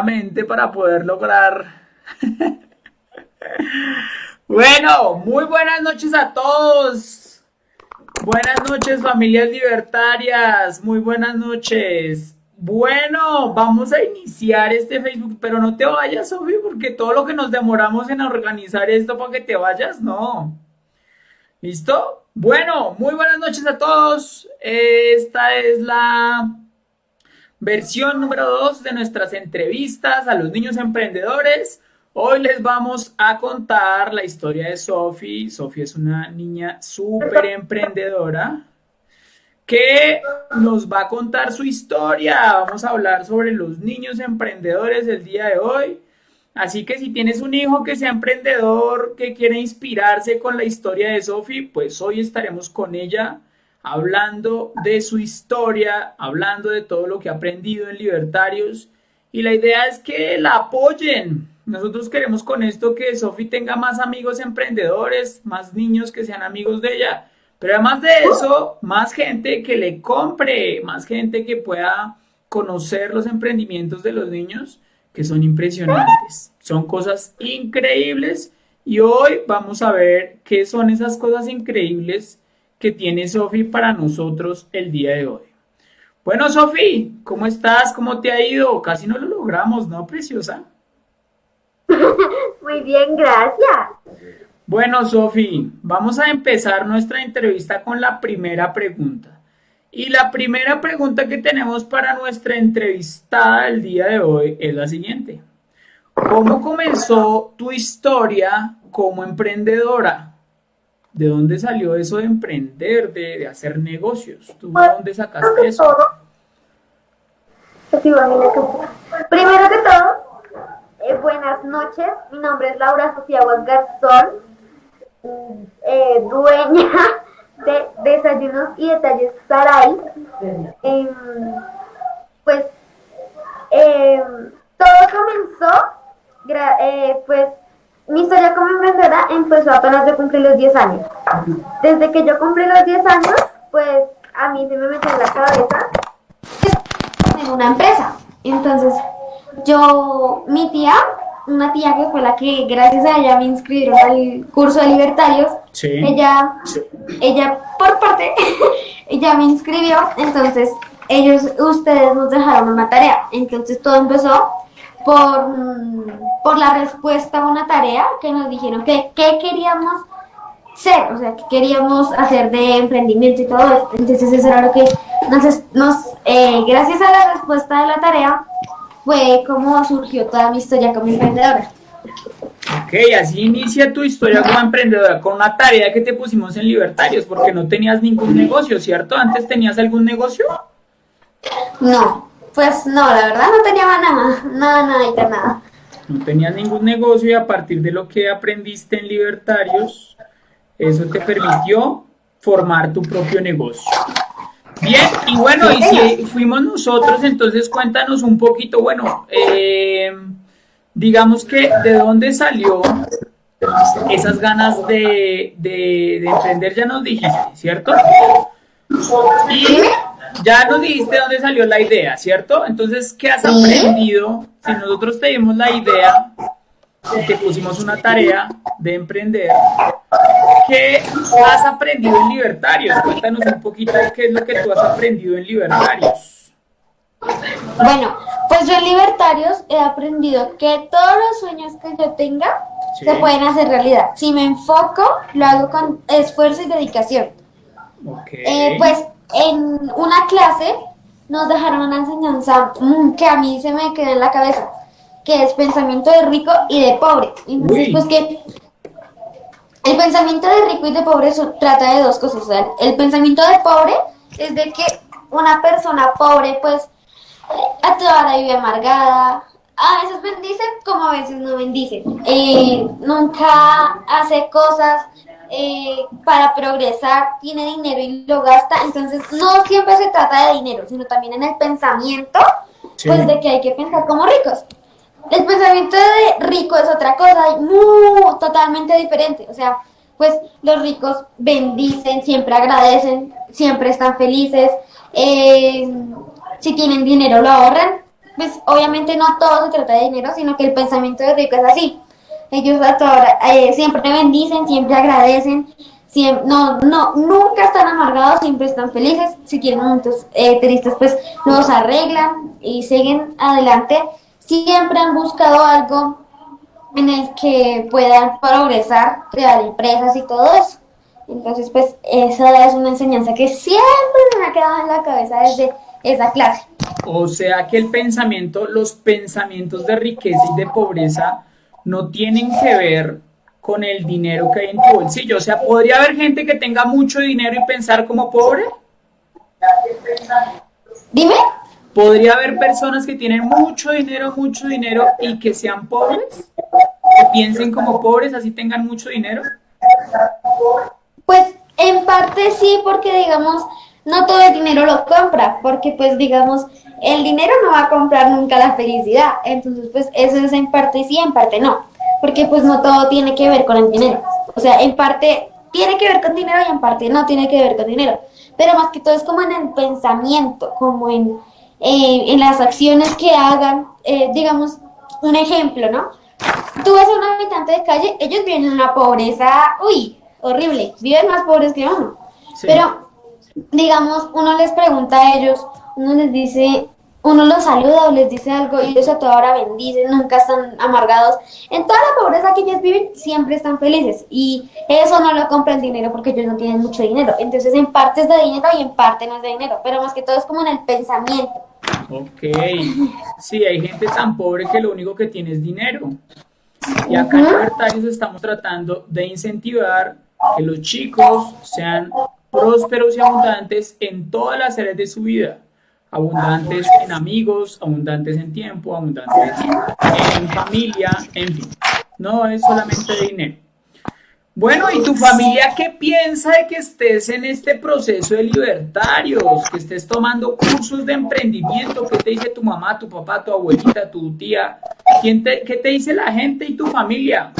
mente para poder lograr. bueno, muy buenas noches a todos. Buenas noches familias libertarias, muy buenas noches. Bueno, vamos a iniciar este Facebook, pero no te vayas, Sofía, porque todo lo que nos demoramos en organizar esto para que te vayas, no. ¿Listo? Bueno, muy buenas noches a todos. Esta es la versión número 2 de nuestras entrevistas a los niños emprendedores. Hoy les vamos a contar la historia de Sofi. Sofi es una niña súper emprendedora que nos va a contar su historia. Vamos a hablar sobre los niños emprendedores el día de hoy. Así que si tienes un hijo que sea emprendedor, que quiere inspirarse con la historia de Sofi, pues hoy estaremos con ella hablando de su historia, hablando de todo lo que ha aprendido en Libertarios. Y la idea es que la apoyen. Nosotros queremos con esto que Sofi tenga más amigos emprendedores, más niños que sean amigos de ella. Pero además de eso, más gente que le compre, más gente que pueda conocer los emprendimientos de los niños, que son impresionantes. Son cosas increíbles. Y hoy vamos a ver qué son esas cosas increíbles que tiene Sofi para nosotros el día de hoy. Bueno, Sofi, ¿cómo estás? ¿Cómo te ha ido? Casi no lo logramos, ¿no, preciosa? Muy bien, gracias. Bueno, Sofi, vamos a empezar nuestra entrevista con la primera pregunta. Y la primera pregunta que tenemos para nuestra entrevistada el día de hoy es la siguiente. ¿Cómo comenzó tu historia como emprendedora? ¿De dónde salió eso de emprender, de, hacer negocios? ¿Tú de dónde sacaste eso? Primero que todo, eh, buenas noches. Mi nombre es Laura Sofía Garzón, eh, dueña de Desayunos y Detalles Saray. Em, pues em, todo comenzó, eh, pues mi historia como emprendedora empezó apenas de cumplir los 10 años. Desde que yo cumplí los 10 años, pues a mí se me metió en la cabeza en una empresa. Entonces, yo, mi tía, una tía que fue la que gracias a ella me inscribieron al curso de libertarios, ella, ella por parte, ella me inscribió, entonces ellos, ustedes nos dejaron una tarea. Entonces todo empezó por, por la respuesta a una tarea que nos dijeron que qué queríamos ser, o sea, que queríamos hacer de emprendimiento y todo esto. Entonces eso era lo que nos, nos eh, gracias a la respuesta de la tarea, fue como surgió toda mi historia como emprendedora. Ok, así inicia tu historia como emprendedora, con una tarea que te pusimos en Libertarios, porque no tenías ningún negocio, ¿cierto? ¿Antes tenías algún negocio? No, pues no, la verdad no tenía nada, nada, nada, nada. No tenías ningún negocio y a partir de lo que aprendiste en Libertarios, eso te permitió formar tu propio negocio. Bien, y bueno, y si fuimos nosotros, entonces cuéntanos un poquito, bueno, eh, digamos que de dónde salió esas ganas de, de, de emprender, ya nos dijiste, ¿cierto? Y ya nos dijiste dónde salió la idea, ¿cierto? Entonces, ¿qué has aprendido? Si nosotros te dimos la idea y te pusimos una tarea de emprender, ¿qué has aprendido en Libertarios? Cuéntanos un poquito qué es lo que tú has aprendido en Libertarios. Bueno, pues yo en Libertarios he aprendido que todos los sueños que yo tenga se pueden hacer realidad. Si me enfoco, lo hago con esfuerzo y dedicación. Okay. Eh, pues en una clase nos dejaron una enseñanza mm, que a mí se me quedó en la cabeza, que es pensamiento de rico y de pobre. Entonces, pues que el pensamiento de rico y de pobre trata de dos cosas. el pensamiento de pobre es de que una persona pobre, pues, a toda la vida amargada, a veces bendice como a veces no bendice. Eh, nunca hace cosas eh, para progresar, tiene dinero y lo gasta, entonces no siempre se trata de dinero, sino también en el pensamiento, pues de que hay que pensar como ricos. El pensamiento de rico es otra cosa, muy, totalmente diferente, o sea, pues los ricos bendicen, siempre agradecen, siempre están felices, eh, si tienen dinero lo ahorran, pues obviamente no todo se trata de dinero, sino que el pensamiento de rico es así. Ellos eh, siempre bendicen, siempre agradecen, siempre, no, no, nunca están amargados, siempre están felices. Si tienen momentos eh, tristes, pues los arreglan y siguen adelante. Siempre han buscado algo en el que puedan progresar, crear empresas y todo eso. Entonces, pues esa es una enseñanza que siempre me ha quedado en la cabeza desde esa clase. O sea que el pensamiento, los pensamientos de riqueza y de pobreza no tienen que ver con el dinero que hay en tu bolsillo. O sea, ¿podría haber gente que tenga mucho dinero y pensar como pobre? Dime. ¿Podría haber personas que tienen mucho dinero, mucho dinero y que sean pobres? ¿Que piensen como pobres, así tengan mucho dinero? Pues en parte sí, porque digamos, no todo el dinero lo compra, porque pues digamos, el dinero no va a comprar nunca la felicidad. Entonces, pues eso es en parte sí, en parte no. Porque pues no todo tiene que ver con el dinero. O sea, en parte tiene que ver con dinero y en parte no tiene que ver con dinero. Pero más que todo es como en el pensamiento, como en, eh, en las acciones que hagan. Eh, digamos, un ejemplo, ¿no? Tú ves a un habitante de calle, ellos viven en una pobreza, uy, horrible, viven más pobres que uno. Pero, digamos, uno les pregunta a ellos, uno les dice, uno los saluda o les dice algo y ellos a toda hora bendicen, nunca están amargados. En toda la pobreza que ellos viven, siempre están felices. Y eso no lo compra el dinero porque ellos no tienen mucho dinero. Entonces, en parte es de dinero y en parte no es de dinero. Pero más que todo es como en el pensamiento. Ok. Sí, hay gente tan pobre que lo único que tiene es dinero. Y acá en Libertarios estamos tratando de incentivar que los chicos sean prósperos y abundantes en todas las áreas de su vida abundantes en amigos, abundantes en tiempo, abundantes en familia, en fin. No es solamente dinero. Bueno, ¿y tu familia qué piensa de que estés en este proceso de libertarios? Que estés tomando cursos de emprendimiento. ¿Qué te dice tu mamá, tu papá, tu abuelita, tu tía? ¿Quién te, ¿Qué te dice la gente y tu familia?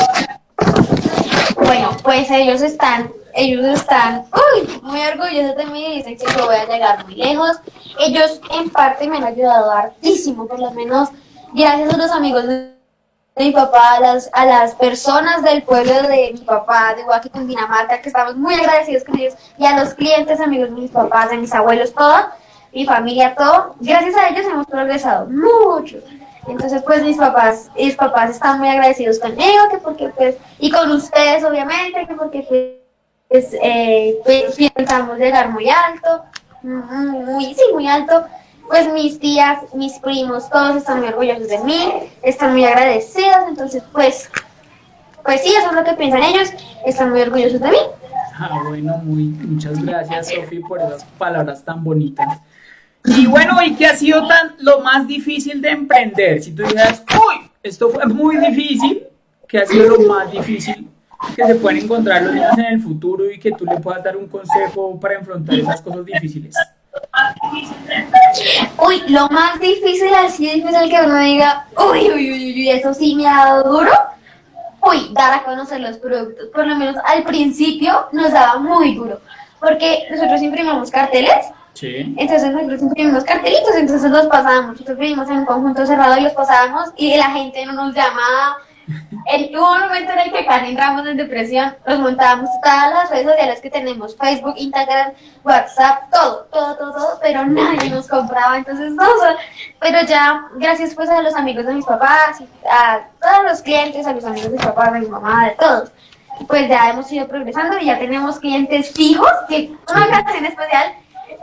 Bueno, pues ellos están ellos están uy, muy orgullosos de mí y dicen que yo voy a llegar muy lejos. Ellos en parte me han ayudado hartísimo, por lo menos gracias a los amigos de mi papá, a las, a las personas del pueblo de mi papá, de Huaquí, Dinamarca, que estamos muy agradecidos con ellos, y a los clientes, amigos de mis papás, de mis abuelos, todo, mi familia, todo. Gracias a ellos hemos progresado mucho. Entonces, pues mis papás, mis papás están muy agradecidos conmigo, que porque pues, y con ustedes obviamente, que porque pues, pues, eh, pues pensamos llegar muy alto, muy, sí, muy alto. Pues mis tías, mis primos, todos están muy orgullosos de mí, están muy agradecidos, entonces pues, pues sí, eso es lo que piensan ellos, están muy orgullosos de mí. Ah, bueno, muy, muchas gracias Sofi por esas palabras tan bonitas. Y bueno, ¿y qué ha sido tan lo más difícil de emprender? Si tú dijeras, uy, esto fue muy difícil, ¿qué ha sido lo más difícil que se pueden encontrar los niños en el futuro y que tú le puedas dar un consejo para enfrentar esas cosas difíciles? Uy, lo más difícil así difícil que uno diga, uy, uy, uy, uy, eso sí me ha dado duro. Uy, dar a conocer los productos. Por lo menos al principio nos daba muy duro. Porque nosotros imprimimos carteles. Sí. Entonces nosotros imprimimos cartelitos, entonces los pasábamos. Nosotros vivimos en un conjunto cerrado y los pasábamos y la gente no nos llamaba hubo un momento en el que casi entramos en depresión, nos montábamos todas las redes sociales que tenemos, Facebook, Instagram, WhatsApp, todo, todo, todo, todo, pero nadie nos compraba, entonces no, pero ya, gracias pues a los amigos de mis papás, a todos los clientes, a los amigos de mis papás, de mi mamá, de todos, pues ya hemos ido progresando y ya tenemos clientes fijos, que una ocasión especial,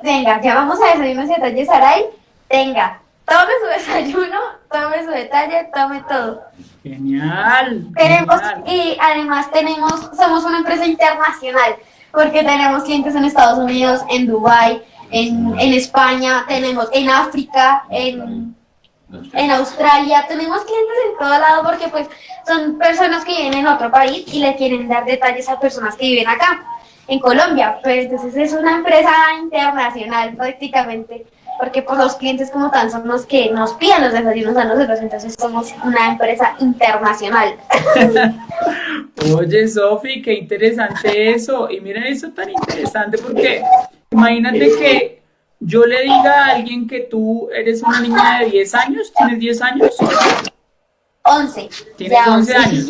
venga, ya vamos a desayunos y detalles Saray, venga, tome su desayuno, tome su detalle, tome todo. Genial. Tenemos, y además tenemos, somos una empresa internacional, porque tenemos clientes en Estados Unidos, en Dubai, en, en España, tenemos en África, en, en Australia, tenemos clientes en todo lado porque pues son personas que viven en otro país y le quieren dar detalles a personas que viven acá, en Colombia. Pues entonces es una empresa internacional prácticamente porque pues los clientes como tal son los que nos piden los desayunos a nosotros, entonces somos una empresa internacional. Oye, Sofi, qué interesante eso. Y mira eso tan interesante porque imagínate que yo le diga a alguien que tú eres una niña de 10 años, ¿tienes 10 años? 11. Tienes 11 años.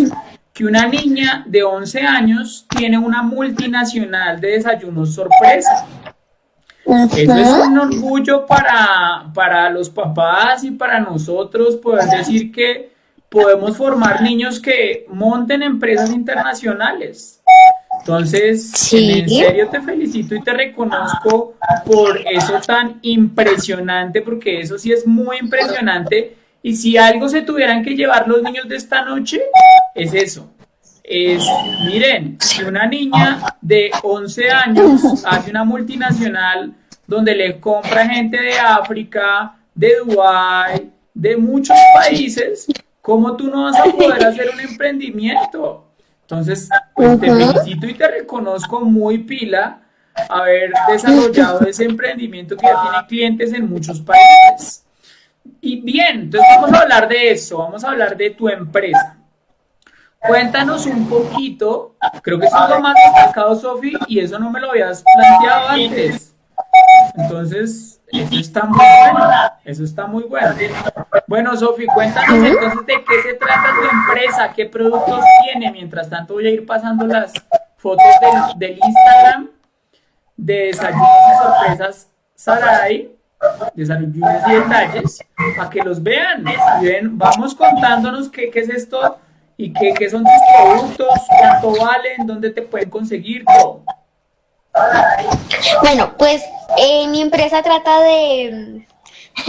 Que una niña de 11 años tiene una multinacional de desayunos sorpresa. Eso es un orgullo para, para los papás y para nosotros poder decir que podemos formar niños que monten empresas internacionales. Entonces, en serio te felicito y te reconozco por eso tan impresionante, porque eso sí es muy impresionante. Y si algo se tuvieran que llevar los niños de esta noche, es eso. Es, miren, si una niña de 11 años hace una multinacional donde le compra gente de África, de Dubái, de muchos países, ¿cómo tú no vas a poder hacer un emprendimiento? Entonces, pues te felicito y te reconozco muy pila haber desarrollado ese emprendimiento que ya tiene clientes en muchos países. Y bien, entonces vamos a hablar de eso, vamos a hablar de tu empresa. Cuéntanos un poquito, creo que eso es lo más destacado, Sofi, y eso no me lo habías planteado antes. Entonces, eso está muy bueno, eso está muy bueno. Bueno, Sofi, cuéntanos entonces de qué se trata tu empresa, qué productos tiene. Mientras tanto voy a ir pasando las fotos del, Instagram de desayunos y sorpresas Sarai, desayunos y detalles, para que los vean. Bien, vamos contándonos qué, qué es esto y qué, qué, son tus productos, cuánto valen, dónde te pueden conseguir, todo. Bueno, pues eh, mi empresa trata de,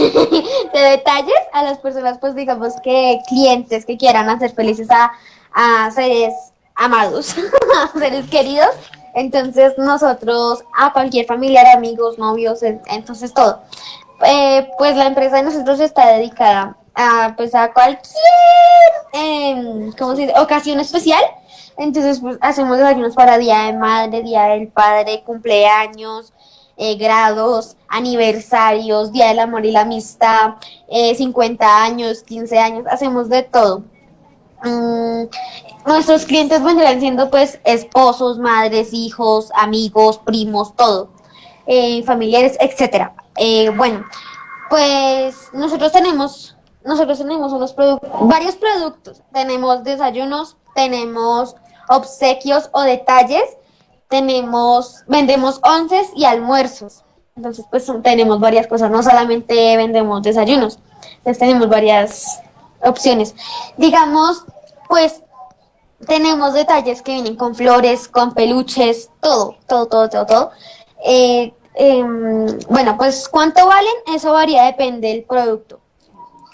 de detalles a las personas, pues digamos que clientes que quieran hacer felices a, a seres amados, a seres queridos. Entonces nosotros, a cualquier familiar, amigos, novios, entonces todo. Eh, pues la empresa de nosotros está dedicada a, pues a cualquier, eh, ¿cómo se dice? ocasión especial entonces, pues hacemos desayunos para Día de Madre, Día del Padre, cumpleaños, eh, grados, aniversarios, Día del Amor y la Amistad, eh, 50 años, 15 años, hacemos de todo. Mm, nuestros clientes vendrán siendo pues esposos, madres, hijos, amigos, primos, todo, eh, familiares, etcétera. Eh, bueno, pues nosotros tenemos, nosotros tenemos unos productos, varios productos. Tenemos desayunos, tenemos obsequios o detalles, tenemos, vendemos onces y almuerzos. Entonces, pues tenemos varias cosas, no solamente vendemos desayunos, entonces tenemos varias opciones. Digamos, pues tenemos detalles que vienen con flores, con peluches, todo, todo, todo, todo, todo. Eh, em, bueno, pues cuánto valen, eso varía, depende del producto.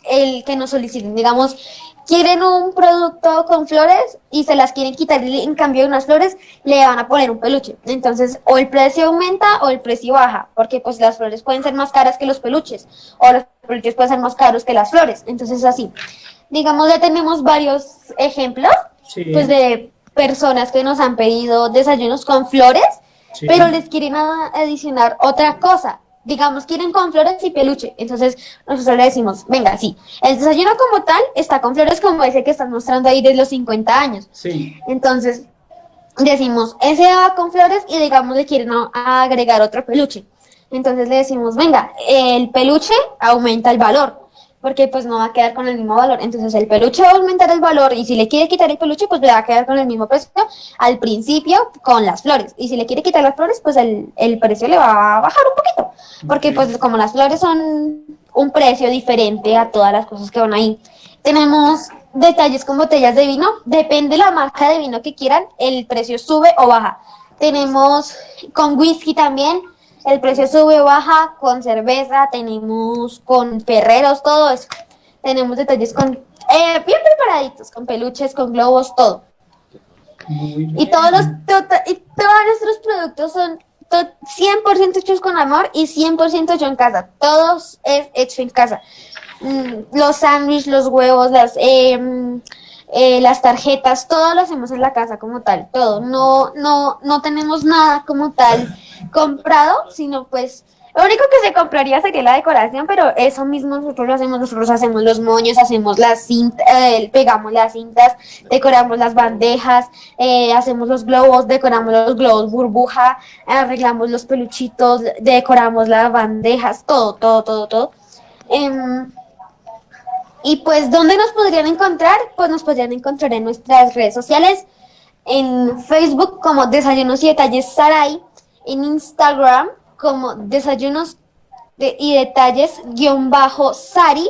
El que nos soliciten, digamos, quieren un producto con flores y se las quieren quitar y en cambio de unas flores le van a poner un peluche. Entonces, o el precio aumenta o el precio baja, porque pues las flores pueden ser más caras que los peluches o los peluches pueden ser más caros que las flores. Entonces, así. Digamos, ya tenemos varios ejemplos pues de personas que nos han pedido desayunos con flores, pero les quieren adicionar otra cosa digamos, quieren con flores y peluche. Entonces, nosotros le decimos, venga, sí, el desayuno como tal está con flores como ese que estás mostrando ahí de los 50 años. Sí. Entonces, decimos, ese va con flores y digamos le quieren agregar otro peluche. Entonces le decimos, venga, el peluche aumenta el valor porque pues no va a quedar con el mismo valor. Entonces el peluche va a aumentar el valor y si le quiere quitar el peluche, pues le va a quedar con el mismo precio al principio con las flores. Y si le quiere quitar las flores, pues el, el precio le va a bajar un poquito. Porque pues como las flores son un precio diferente a todas las cosas que van ahí. Tenemos detalles con botellas de vino. Depende de la marca de vino que quieran, el precio sube o baja. Tenemos con whisky también el precio sube o baja con cerveza, tenemos con ferreros, todo eso. Tenemos detalles con eh, bien preparaditos, con peluches, con globos, todo. Y todos los y todos nuestros productos son 100% hechos con amor y 100% hecho en casa. Todos es hecho en casa. Mm, los sándwiches, los huevos, las em, eh, las tarjetas, todo lo hacemos en la casa como tal, todo. No, no, no tenemos nada como tal comprado, sino pues Lo único que se compraría sería la decoración, pero eso mismo nosotros lo hacemos, nosotros hacemos los moños, hacemos las cintas, eh, pegamos las cintas, decoramos las bandejas, eh, hacemos los globos, decoramos los globos burbuja, arreglamos los peluchitos, decoramos las bandejas, todo, todo, todo, todo. Em, y pues, ¿dónde nos podrían encontrar? Pues nos podrían encontrar en nuestras redes sociales, en Facebook como Desayunos y Detalles Saray, en Instagram como Desayunos y Detalles guion bajo Sari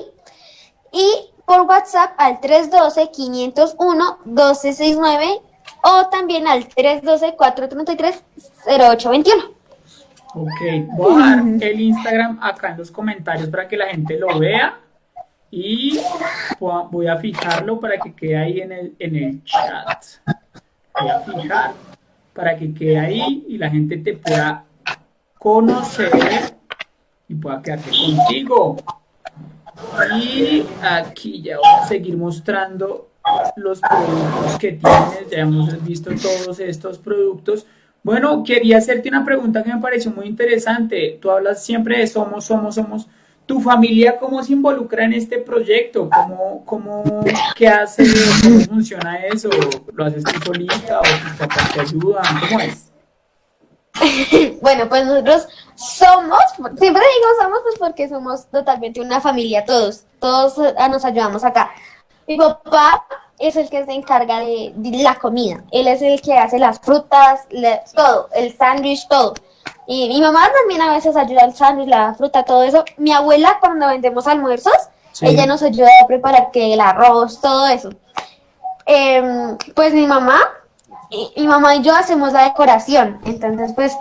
y por WhatsApp al 312-501-1269 o también al 312-433-0821. Ok, voy a dejar el Instagram acá en los comentarios para que la gente lo vea y voy a fijarlo para que quede ahí en el, en el chat. Voy a fijar para que quede ahí y la gente te pueda conocer y pueda quedarte contigo. Y aquí ya voy a seguir mostrando los productos que tienes. Ya hemos visto todos estos productos. Bueno, quería hacerte una pregunta que me pareció muy interesante. Tú hablas siempre de somos, somos, somos. ¿Tu familia cómo se involucra en este proyecto? ¿Cómo, cómo, qué hace? ¿Cómo funciona eso? ¿Lo haces tú solita o tus papás te ayudan? ¿Cómo es? bueno, pues nosotros somos, siempre digo somos pues porque somos totalmente una familia todos, todos ah, nos ayudamos acá. Mi papá es el que se encarga de, la comida, él es el que hace las frutas, todo, el sándwich, todo. Y mi mamá también a veces ayuda al sándwich, la fruta, todo eso. Mi abuela cuando vendemos almuerzos, ella nos ayuda a preparar que el arroz, todo eso. Em, pues mi mamá, y, mi mamá y yo hacemos la decoración. Entonces, pues,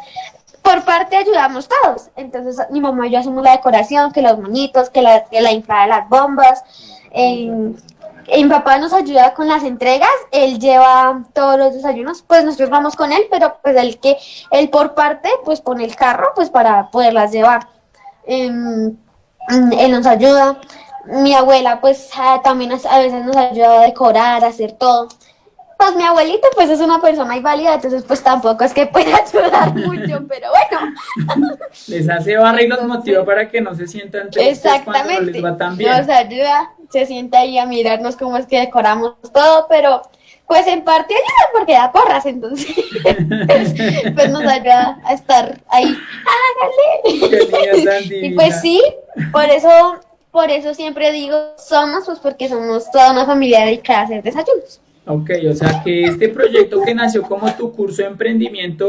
por parte ayudamos todos. Entonces, mi mamá y yo hacemos la decoración, que los moñitos, que la, que la inflada de las bombas. Mi papá nos ayuda con las entregas, él lleva todos los desayunos, pues nosotros vamos con él, pero pues el que, él por parte, pues pone el carro, pues para poderlas llevar. Em, él nos ayuda. Mi abuela, pues también a veces nos ayuda a decorar, a hacer todo. Pues mi abuelita, pues es una persona inválida, entonces pues tampoco es que pueda ayudar mucho, pero bueno. Les hace barra y los motiva para que no se sientan tristes Exactamente. cuando les va tan bien. Nos ayuda se sienta ahí a mirarnos cómo es que decoramos todo, pero pues en parte ayuda porque da porras, entonces pues nos ayuda a estar ahí. y pues sí, por eso, por eso siempre digo somos, pues porque somos toda una familia dedicada a hacer desayunos. Ok, o sea que este proyecto que nació como tu curso de emprendimiento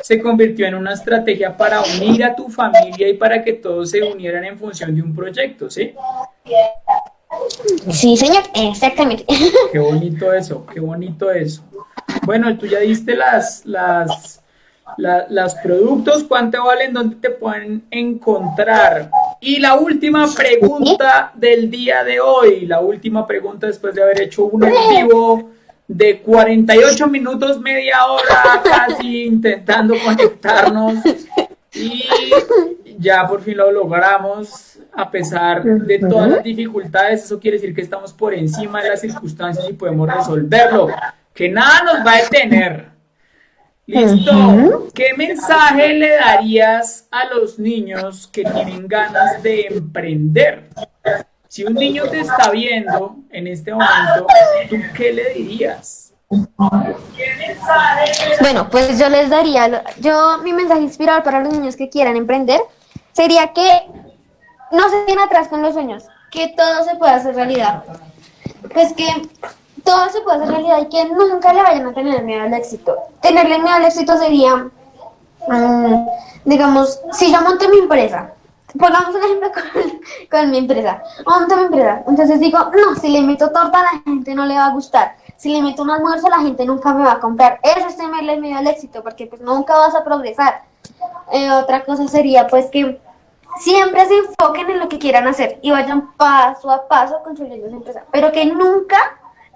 se convirtió en una estrategia para unir a tu familia y para que todos se unieran en función de un proyecto, ¿sí? Sí, señor, exactamente. Qué bonito eso, qué bonito eso. Bueno, tú ya diste las, las, las productos, cuánto valen, dónde te pueden encontrar. Y la última pregunta del día de hoy, la última pregunta después de haber hecho un en vivo de 48 minutos, media hora casi intentando conectarnos y ya por fin lo logramos a pesar de todas las dificultades, eso quiere decir que estamos por encima de las circunstancias y podemos resolverlo, que nada nos va a detener. Listo. ¿Qué mensaje le darías a los niños que tienen ganas de emprender? Si un niño te está viendo en este momento, ¿tú qué le dirías? Bueno, pues yo les daría, yo mi mensaje inspirador para los niños que quieran emprender sería que no se queden atrás con los sueños, que todo se puede hacer realidad. Pues que todo se puede hacer realidad y que nunca le vayan a tener miedo al éxito. Tenerle miedo al éxito sería, mm, digamos, si yo monto mi empresa, pongamos un ejemplo con, mi empresa, monto mi empresa, entonces digo, no, si le meto torta a la gente no le va a gustar, si le meto un almuerzo la gente nunca me va a comprar, eso es tenerle miedo al éxito, porque pues nunca vas a progresar. Eh, otra cosa sería pues que siempre se enfoquen en lo que quieran hacer y vayan paso a paso construyendo su empresa, pero que nunca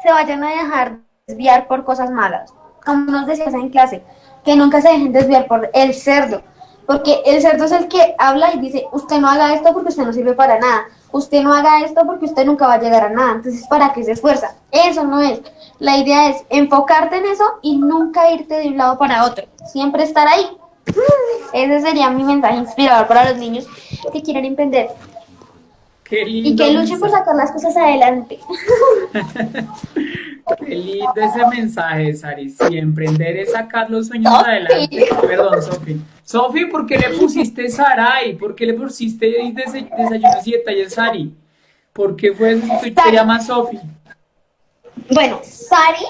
se vayan a dejar desviar por cosas malas. Como nos decías en clase, que nunca se dejen desviar por el cerdo, porque el cerdo es el que habla y dice, usted no haga esto porque usted no sirve para nada, usted no haga esto porque usted nunca va a llegar a nada, entonces ¿para qué se esfuerza? Eso no es. La idea es enfocarte en eso y nunca irte de un lado para otro, siempre estar ahí Ese sería mi mensaje inspirador para los niños que quieren emprender. Qué lindo. Y que luchen por sacar las cosas adelante. Qué lindo ese mensaje, Sari. Sí, emprender es sacar los sueños adelante. Perdón, Sofi. Sofi, ¿por qué le pusiste Sarai? ¿Por qué le pusiste desayunos y detalles Sari? ¿Por qué fue eso? ¿Tú te llamas Sofi? Bueno, Sari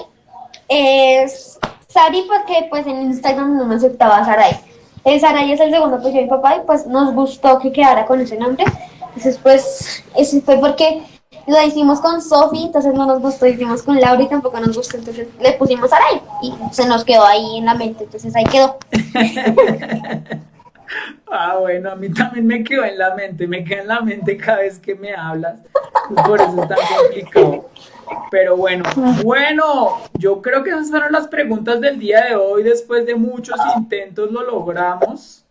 es Sari porque pues en Instagram no me aceptaba Sarai. El Sarai es el segundo pues de mi papá y pues nos gustó que quedara con ese nombre. Entonces pues eso fue porque lo hicimos con Sofi, entonces no nos gustó, hicimos con Laura y tampoco nos gustó, entonces le pusimos Sarai y se nos quedó ahí en la mente, entonces ahí quedó. ah, bueno, a mí también me quedó en la mente, me queda en la mente cada vez que me hablas, por eso es tan complicado. Pero bueno, bueno, yo creo que esas fueron las preguntas del día de hoy. Después de muchos intentos lo logramos.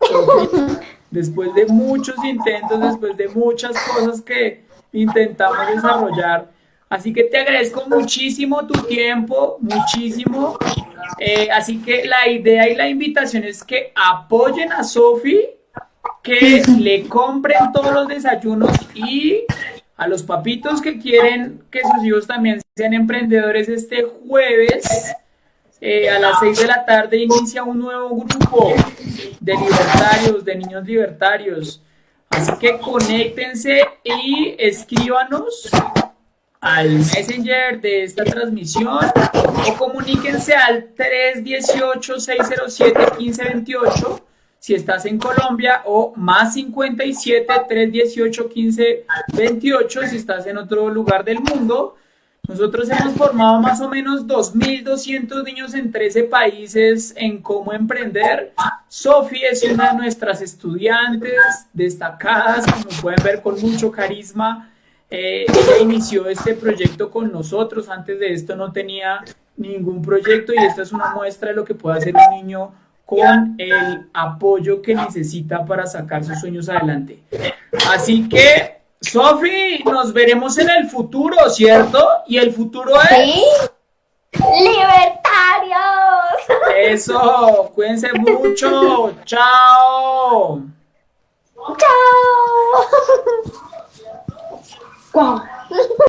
Después de muchos intentos, después de muchas cosas que intentamos desarrollar. Así que te agradezco muchísimo tu tiempo, muchísimo. Eh, así que la idea y la invitación es que apoyen a Sofi, que le compren todos los desayunos y a los papitos que quieren que sus hijos también sean emprendedores este jueves eh, a las 6 de la tarde inicia un nuevo grupo de libertarios, de niños libertarios. Así que conéctense y escríbanos al messenger de esta transmisión o comuníquense al 318-607-1528 si estás en Colombia o más 57 318 15 28 si estás en otro lugar del mundo. Nosotros hemos formado más o menos 2.200 niños en 13 países en cómo emprender. Sofi es una de nuestras estudiantes destacadas, como pueden ver, con mucho carisma. Eh, ella inició este proyecto con nosotros. Antes de esto no tenía ningún proyecto y esta es una muestra de lo que puede hacer un niño con el apoyo que necesita para sacar sus sueños adelante. Así que, Sofi, nos veremos en el futuro, ¿cierto? Y el futuro es... ¿Sí? ¡Libertarios! Eso, cuídense mucho. Chao. Chao.